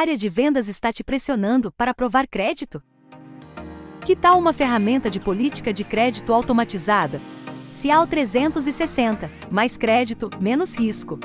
área de vendas está te pressionando para aprovar crédito? Que tal uma ferramenta de política de crédito automatizada? Cial 360, mais crédito, menos risco.